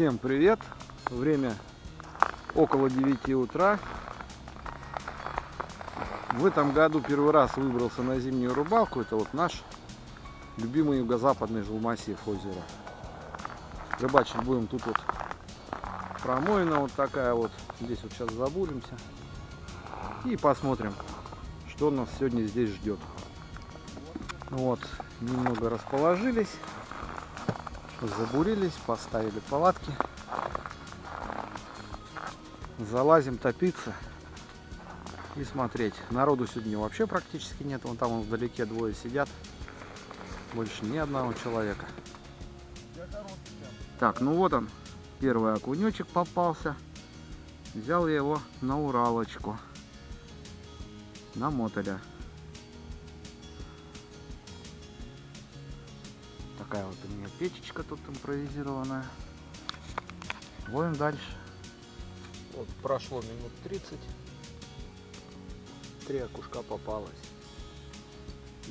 Всем привет! Время около 9 утра. В этом году первый раз выбрался на зимнюю рыбалку. Это вот наш любимый юго-западный жилмассив озера. Рыбачить будем тут вот промоина вот такая вот. Здесь вот сейчас забуримся. И посмотрим, что нас сегодня здесь ждет. Вот, немного расположились забурились, поставили палатки. Залазим топиться и смотреть. Народу сегодня вообще практически нет. Вон там вдалеке двое сидят. Больше ни одного человека. Так, ну вот он. Первый окунечек попался. Взял я его на Уралочку. На мотоля. Такая вот у меня печечка тут импровизированная. Ловим дальше. Вот прошло минут 30. Три окушка попалось.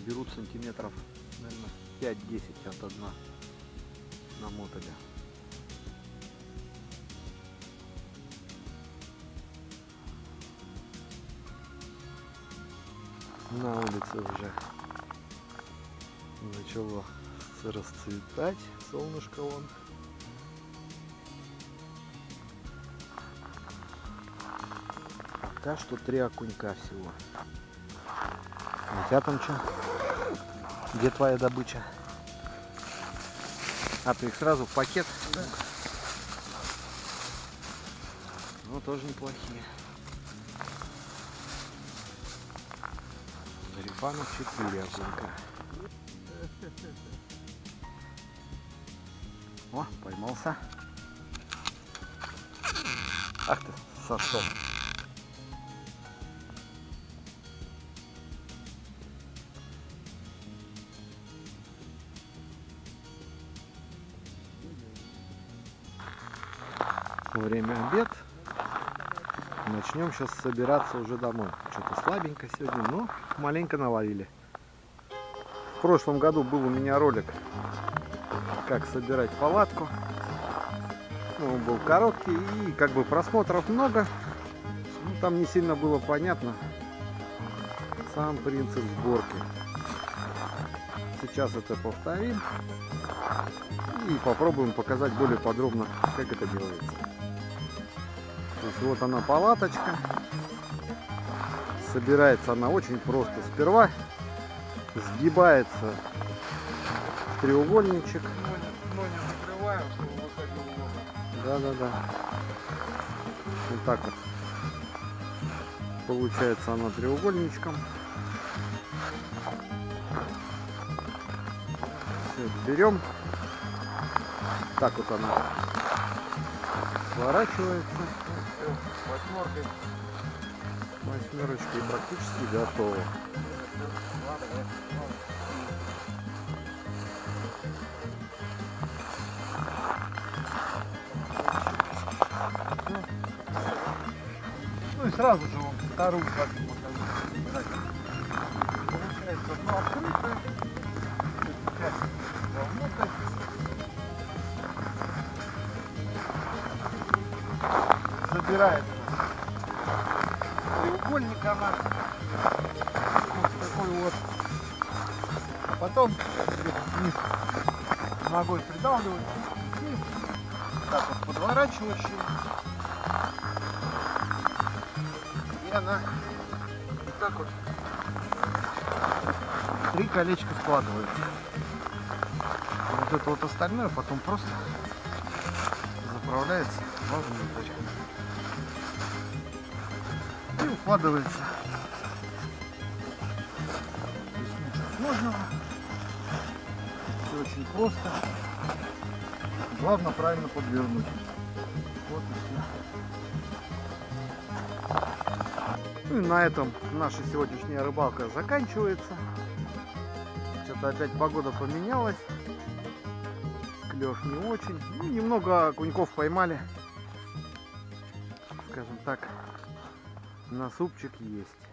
Берут сантиметров, наверное, 5-10 от дна на мотоле. На улице уже начало расцветать. Солнышко вон. Пока что три окунька всего. Тебя там что? Где твоя добыча? А, ты их сразу в пакет? Да. Ну, тоже неплохие. Зарифанов 4 окунька. О, поймался. Ах ты, сосок. Время обед. Начнем сейчас собираться уже домой. Что-то слабенько сегодня, но маленько наловили. В прошлом году был у меня ролик как собирать палатку. Ну, он был короткий и как бы просмотров много. Ну, там не сильно было понятно сам принцип сборки. Сейчас это повторим и попробуем показать более подробно, как это делается. То есть вот она палаточка. Собирается она очень просто. Сперва сгибается треугольничек. Да, да, да. Вот так вот. Получается она треугольничком. Все, берем. Так вот она сворачивается. Восьмеркой. Восьмерочкой практически готово. Сразу же он вторую хочу показать. Получается одно открытое. Вовнутрь. Забирается треугольник она. Вот такой вот. А потом вниз ногой придавливать. И так вот подворачиваешь и она так вот три колечка складывается. Вот это вот остальное потом просто заправляется в и укладывается. Сложного. Все очень просто. Главное правильно подвернуть. Вот и все. Ну и на этом наша сегодняшняя рыбалка заканчивается. Что-то опять погода поменялась. Клев не очень. Ну, немного окуньков поймали. Скажем так, на супчик есть.